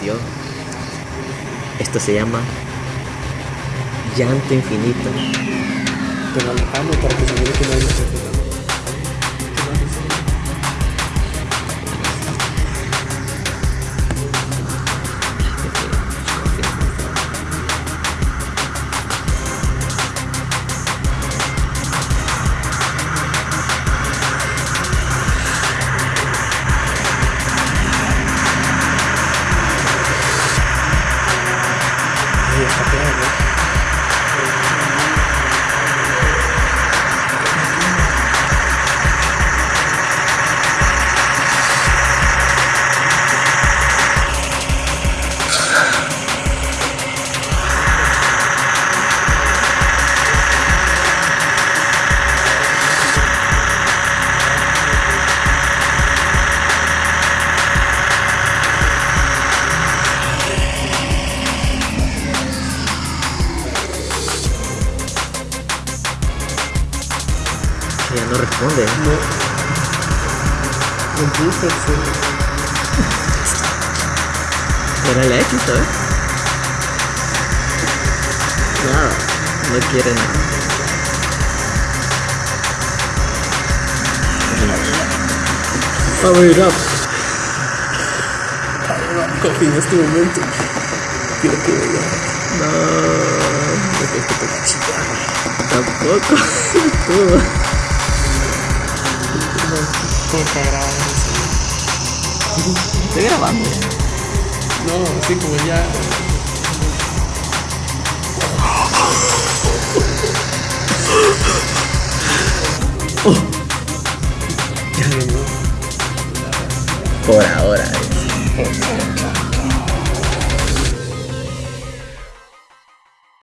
partió. Esto se llama llanto infinito. Pero alejamos para que se que no hay até agora. Ya no responde. No. Empieza el. Era el éxito, ¿eh? Nada. No quiere nada. Power up. Coffee en este momento. Quiero que vea. No. Esto te. Tampoco. Todo. ¿Cómo está grabando? Estoy grabando ya. No, así como ya. Ya no. Por ahora. eh.